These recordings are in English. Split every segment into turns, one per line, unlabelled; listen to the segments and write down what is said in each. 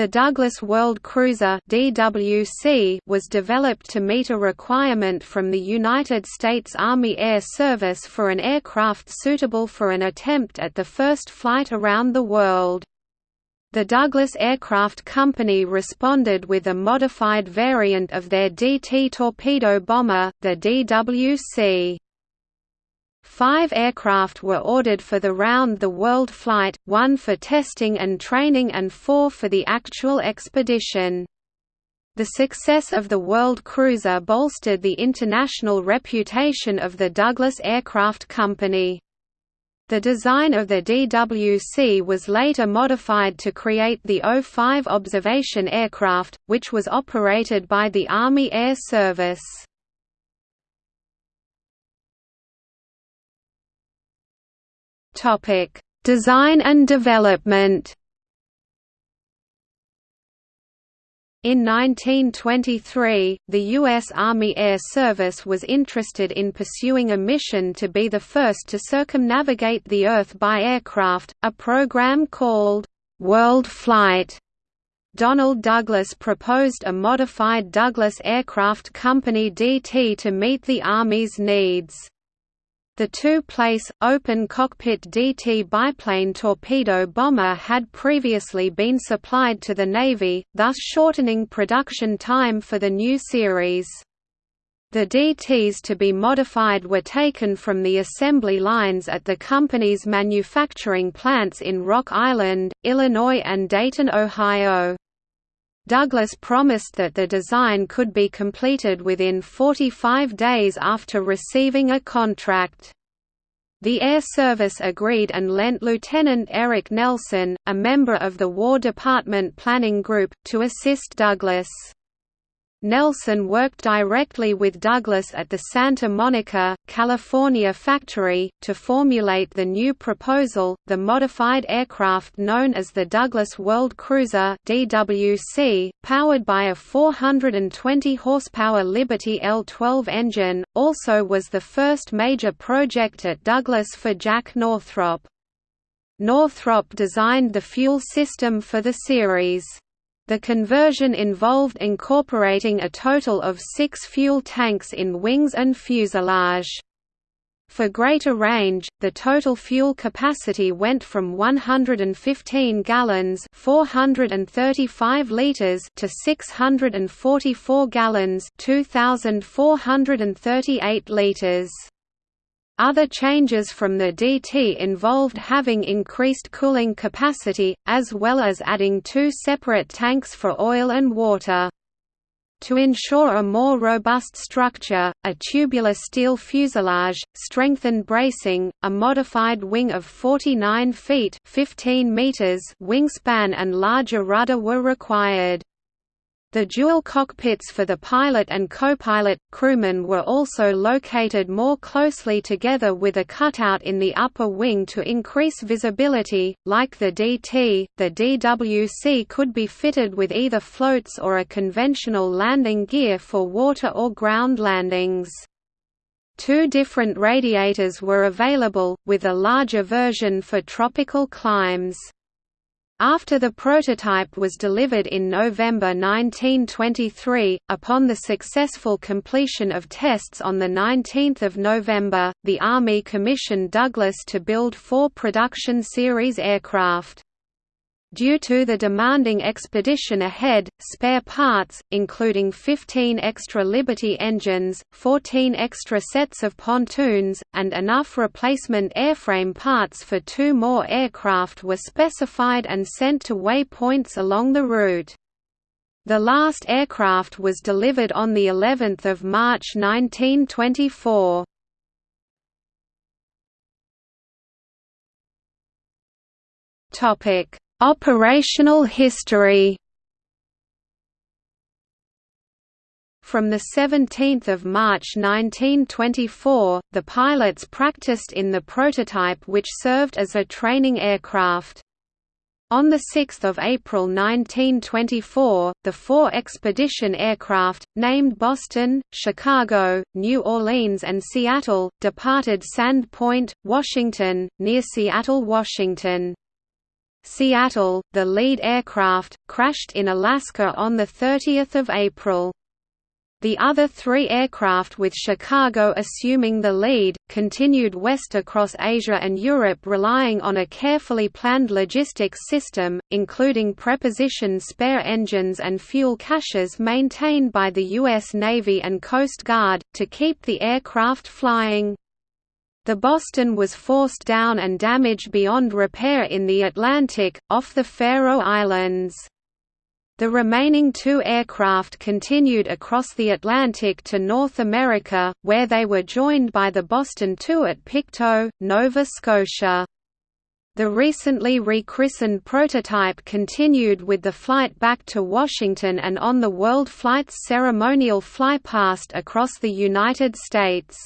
The Douglas World Cruiser (DWC) was developed to meet a requirement from the United States Army Air Service for an aircraft suitable for an attempt at the first flight around the world. The Douglas Aircraft Company responded with a modified variant of their DT torpedo bomber, the DWC. Five aircraft were ordered for the round-the-world flight, one for testing and training and four for the actual expedition. The success of the World Cruiser bolstered the international reputation of the Douglas Aircraft Company. The design of the DWC was later modified to create the O-5 observation aircraft, which was operated by the Army Air Service. Topic: Design and development. In 1923, the U.S. Army Air Service was interested in pursuing a mission to be the first to circumnavigate the Earth by aircraft, a program called, "'World Flight". Donald Douglas proposed a modified Douglas Aircraft Company DT to meet the Army's needs. The two-place, open-cockpit DT biplane torpedo bomber had previously been supplied to the Navy, thus shortening production time for the new series. The DTs to be modified were taken from the assembly lines at the company's manufacturing plants in Rock Island, Illinois and Dayton, Ohio. Douglas promised that the design could be completed within 45 days after receiving a contract. The Air Service agreed and lent Lieutenant Erik Nelson, a member of the War Department Planning Group, to assist Douglas. Nelson worked directly with Douglas at the Santa Monica, California factory, to formulate the new proposal, the modified aircraft known as the Douglas World Cruiser DWC, powered by a 420 horsepower Liberty L-12 engine, also was the first major project at Douglas for Jack Northrop. Northrop designed the fuel system for the series. The conversion involved incorporating a total of six fuel tanks in wings and fuselage. For greater range, the total fuel capacity went from 115 gallons 435 liters to 644 gallons 2438 liters. Other changes from the DT involved having increased cooling capacity, as well as adding two separate tanks for oil and water. To ensure a more robust structure, a tubular steel fuselage, strengthened bracing, a modified wing of 49 feet 15 meters wingspan and larger rudder were required. The dual cockpits for the pilot and co-pilot, crewmen were also located more closely together with a cutout in the upper wing to increase visibility. Like the DT, the DWC could be fitted with either floats or a conventional landing gear for water or ground landings. Two different radiators were available, with a larger version for tropical climes. After the prototype was delivered in November 1923, upon the successful completion of tests on 19 November, the Army commissioned Douglas to build four production series aircraft. Due to the demanding expedition ahead, spare parts, including 15 extra Liberty engines, 14 extra sets of pontoons, and enough replacement airframe parts for two more aircraft were specified and sent to waypoints along the route. The last aircraft was delivered on the 11th of March 1924. Topic Operational history From 17 March 1924, the pilots practiced in the prototype which served as a training aircraft. On 6 April 1924, the four expedition aircraft, named Boston, Chicago, New Orleans and Seattle, departed Sand Point, Washington, near Seattle, Washington. Seattle, the lead aircraft, crashed in Alaska on 30 April. The other three aircraft with Chicago assuming the lead, continued west across Asia and Europe relying on a carefully planned logistics system, including preposition spare engines and fuel caches maintained by the U.S. Navy and Coast Guard, to keep the aircraft flying. The Boston was forced down and damaged beyond repair in the Atlantic, off the Faroe Islands. The remaining two aircraft continued across the Atlantic to North America, where they were joined by the Boston II at Pictou, Nova Scotia. The recently rechristened prototype continued with the flight back to Washington and on the World Flight's ceremonial flypast across the United States.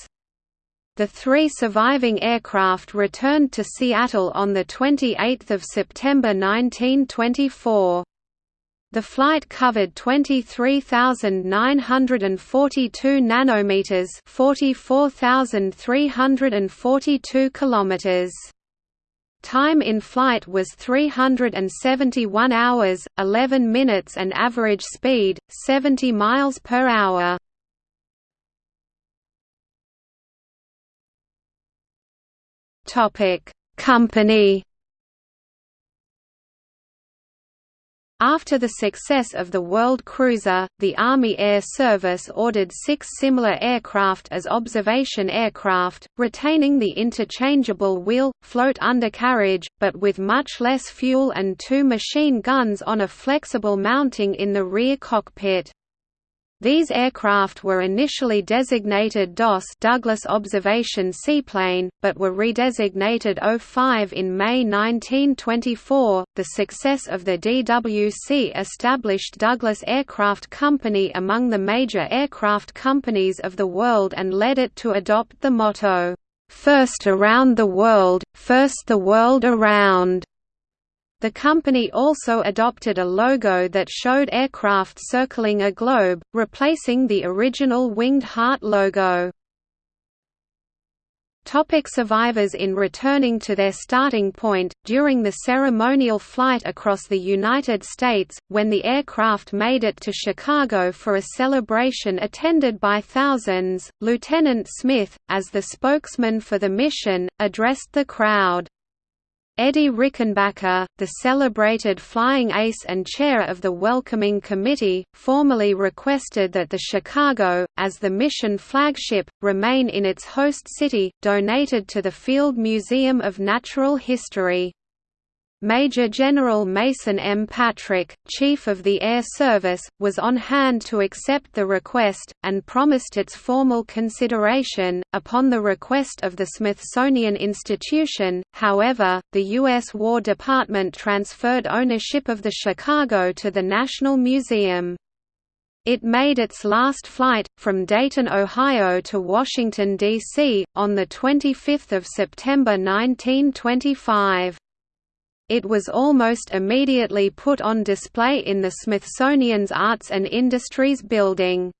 The three surviving aircraft returned to Seattle on 28 September 1924. The flight covered 23,942 nanometers, 44,342 kilometers. Time in flight was 371 hours, 11 minutes and average speed 70 miles per hour. Topic: Company After the success of the World Cruiser, the Army Air Service ordered six similar aircraft as observation aircraft, retaining the interchangeable wheel, float undercarriage, but with much less fuel and two machine guns on a flexible mounting in the rear cockpit. These aircraft were initially designated DOS Douglas Observation Seaplane, but were redesignated O-5 in May 1924. The success of the DWC established Douglas Aircraft Company among the major aircraft companies of the world and led it to adopt the motto, First around the world, first the world around. The company also adopted a logo that showed aircraft circling a globe, replacing the original Winged Heart logo. Topic survivors In returning to their starting point, during the ceremonial flight across the United States, when the aircraft made it to Chicago for a celebration attended by thousands, Lieutenant Smith, as the spokesman for the mission, addressed the crowd. Eddie Rickenbacker, the celebrated flying ace and chair of the welcoming committee, formally requested that the Chicago, as the mission flagship, remain in its host city, donated to the Field Museum of Natural History. Major General Mason M. Patrick, Chief of the Air Service, was on hand to accept the request, and promised its formal consideration. Upon the request of the Smithsonian Institution, however, the U.S. War Department transferred ownership of the Chicago to the National Museum. It made its last flight, from Dayton, Ohio to Washington, D.C., on 25 September 1925. It was almost immediately put on display in the Smithsonian's Arts and Industries Building.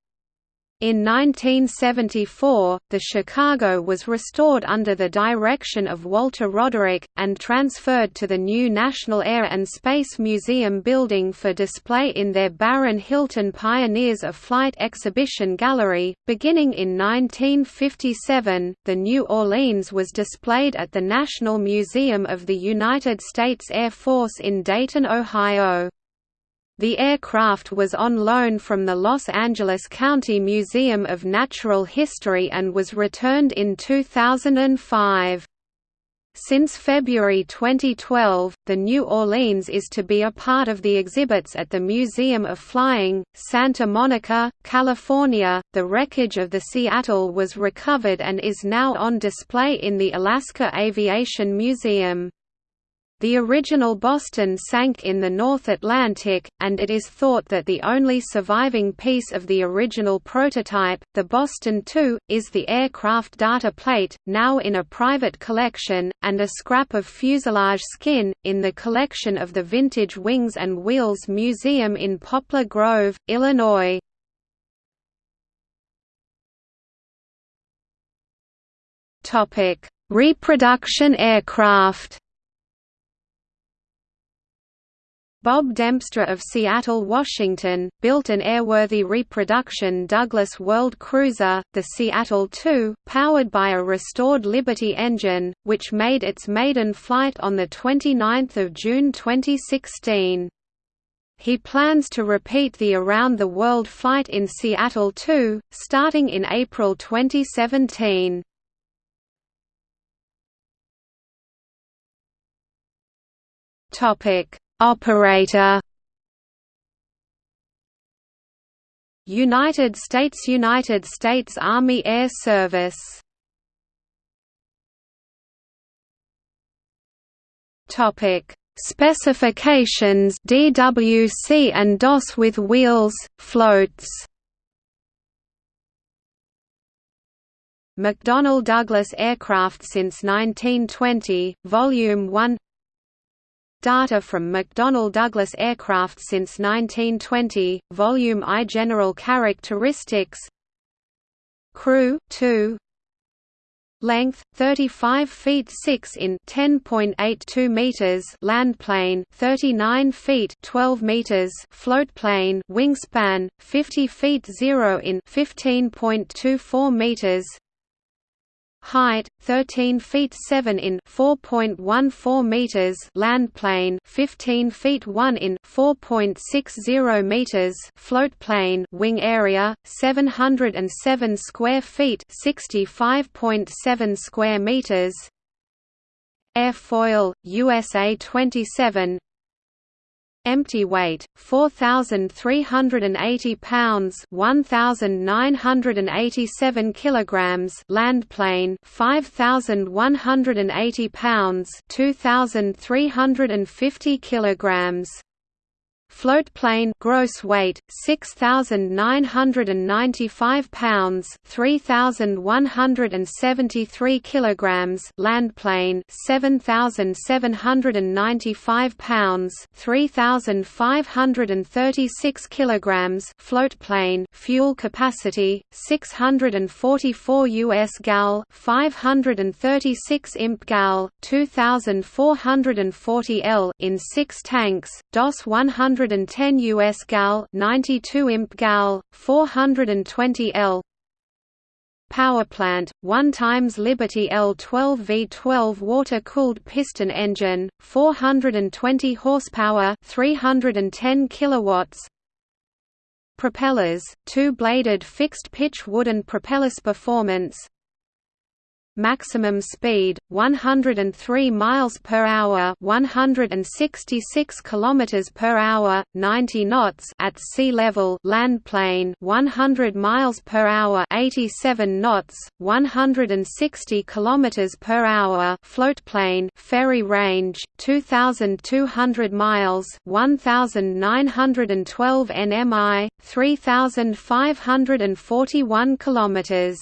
In 1974, the Chicago was restored under the direction of Walter Roderick, and transferred to the new National Air and Space Museum building for display in their Baron Hilton Pioneers of Flight exhibition gallery. Beginning in 1957, the New Orleans was displayed at the National Museum of the United States Air Force in Dayton, Ohio. The aircraft was on loan from the Los Angeles County Museum of Natural History and was returned in 2005. Since February 2012, the New Orleans is to be a part of the exhibits at the Museum of Flying, Santa Monica, California. The wreckage of the Seattle was recovered and is now on display in the Alaska Aviation Museum. The original Boston sank in the North Atlantic, and it is thought that the only surviving piece of the original prototype, the Boston II, is the aircraft data plate, now in a private collection, and a scrap of fuselage skin, in the collection of the Vintage Wings and Wheels Museum in Poplar Grove, Illinois. Reproduction aircraft Bob Dempster of Seattle, Washington, built an airworthy reproduction Douglas World Cruiser, the Seattle II, powered by a restored Liberty engine, which made its maiden flight on 29 June 2016. He plans to repeat the Around the World flight in Seattle II, starting in April 2017. Topic: Operator. United States United States Army Air Service. Topic. Specifications DWC and DOS with wheels, floats. McDonnell Douglas Aircraft since 1920, Volume 1 Data from McDonnell Douglas aircraft since 1920, Volume I General characteristics. Crew, 2 Length 35 feet 6 in 10.82 meters. Land plane 39 feet 12 meters. Float plane wingspan 50 feet 0 in 15.24 meters height 13 feet 7 in 4.14 meters land plane 15 feet 1 in 4.60 meters float plane wing area 707 square feet 65.7 square meters. Airfoil USA 27 Empty weight 4380 pounds 1987 kilograms land plane 5180 pounds 2350 kilograms Float plane gross weight 6995 pounds 3173 kilograms land plane 7795 pounds 3536 kilograms float plane fuel capacity 644 US gal 536 imp gal 2440 L in 6 tanks DOS 100 110 US gal, 92 imp gal, 420 L. Power plant, 1 times Liberty L12 V12 water-cooled piston engine, 420 horsepower, 310 kilowatts. Propellers, two-bladed fixed-pitch wooden propellers performance maximum speed 103 miles per hour 166 kilometers per hour 90 knots at sea level land plane 100 miles per hour 87 knots 160 kilometers per hour float plane ferry range 2200 miles 1912 nmi 3541 kilometers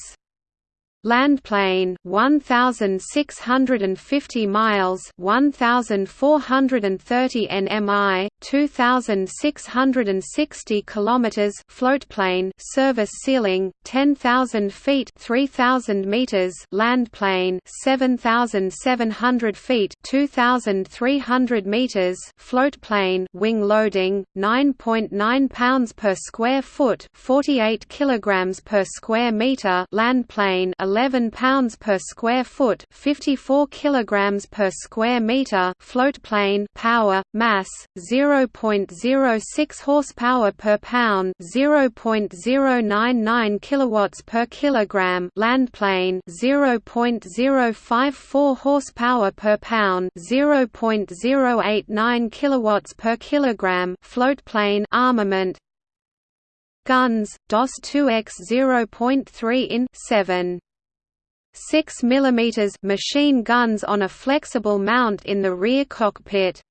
Land plane 1650 miles 1430 nmi 2660 kilometers float plane service ceiling 10000 feet 3000 meters land plane 7700 feet 2300 meters float plane wing loading 9.9 .9 pounds per square foot 48 kilograms per square meter land plane 11 pounds per square foot, 54 kilograms per square meter. Float plane power mass 0.06 horsepower per pound, 0.099 kilowatts per kilogram. Land plane 0.054 horsepower per pound, 0.089 kilowatts per kilogram. Float plane armament Guns, DOS 2X 0.3 in 7 6 mm machine guns on a flexible mount in the rear cockpit.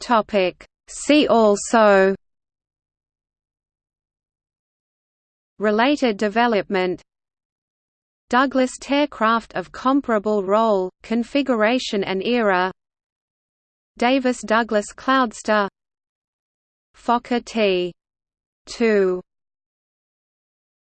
Topic See also Related development Douglas Aircraft of comparable role, configuration and era Davis Douglas Cloudster Fokker T. 2